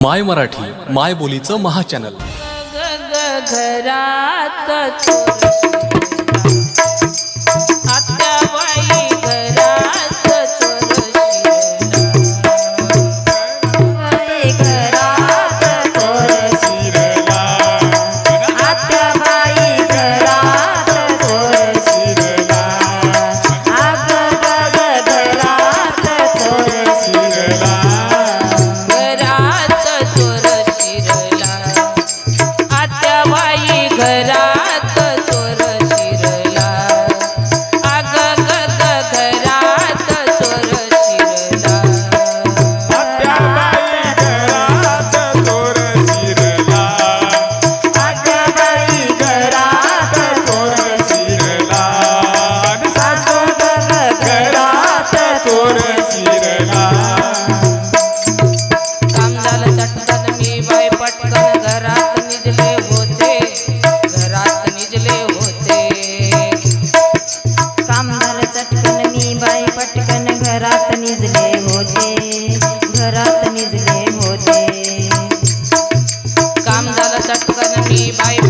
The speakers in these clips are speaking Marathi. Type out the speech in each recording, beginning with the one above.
माय मराठी माय बोलीचं महाचॅनल घरात पटकन घरात निजले होते घरात निजले होते. काम झालं चटकन मी बाई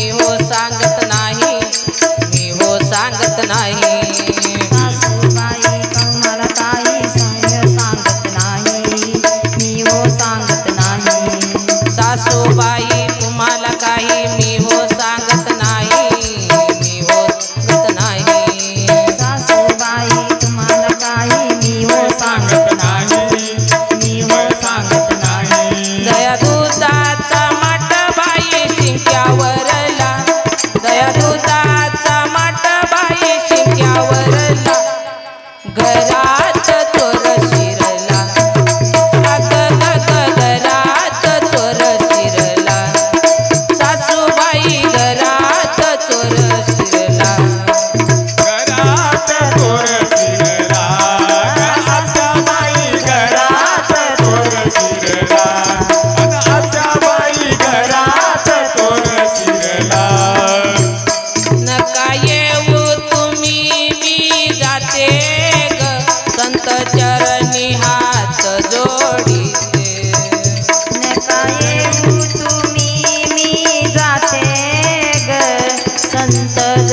अनंत